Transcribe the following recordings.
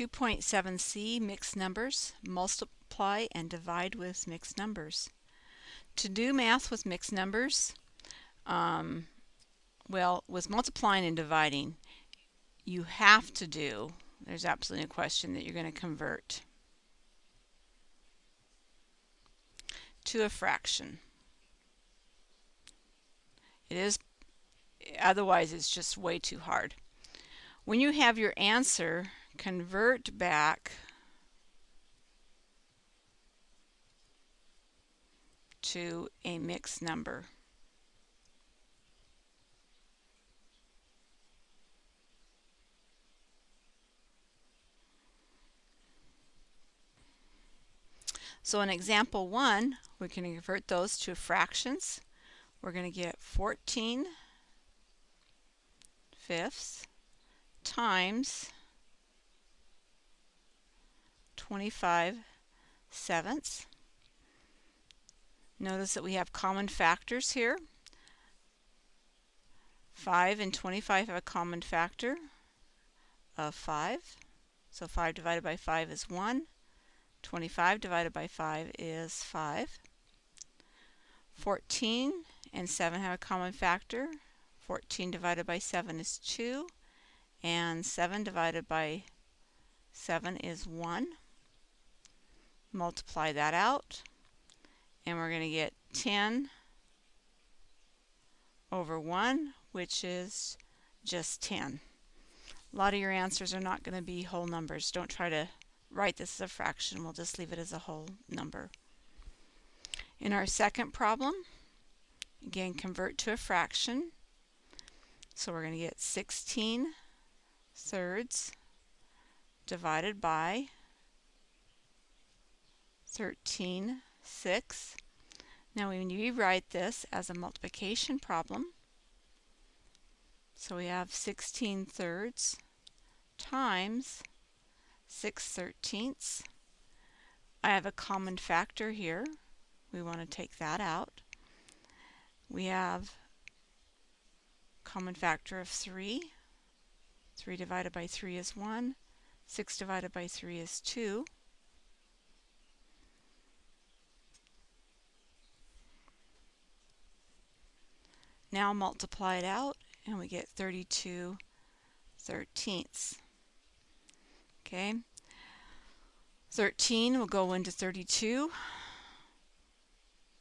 2.7c, mixed numbers, multiply and divide with mixed numbers. To do math with mixed numbers, um, well, with multiplying and dividing, you have to do, there's absolutely no question that you're going to convert to a fraction. It is, otherwise it's just way too hard. When you have your answer, convert back to a mixed number. So in example 1, we can convert those to fractions. We're going to get 14 fifths times 25 sevenths. Notice that we have common factors here. 5 and 25 have a common factor of 5. So 5 divided by 5 is 1. 25 divided by 5 is 5. 14 and 7 have a common factor. 14 divided by 7 is 2. And 7 divided by 7 is 1. Multiply that out. And we're going to get 10 over 1, which is just 10. A lot of your answers are not going to be whole numbers. Don't try to write this as a fraction. We'll just leave it as a whole number. In our second problem, again, convert to a fraction. So we're going to get 16 thirds divided by 13 sixths. Now when you rewrite this as a multiplication problem, so we have 16 thirds times 6 thirteenths. I have a common factor here. We want to take that out. We have common factor of 3. 3 divided by 3 is 1. 6 divided by 3 is 2. Now multiply it out and we get 32 thirteenths. Okay. 13 will go into 32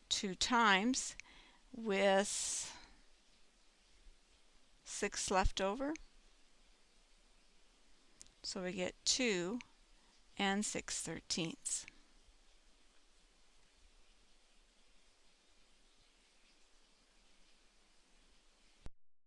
two times with 6 left over. So we get 2 and 6 thirteenths.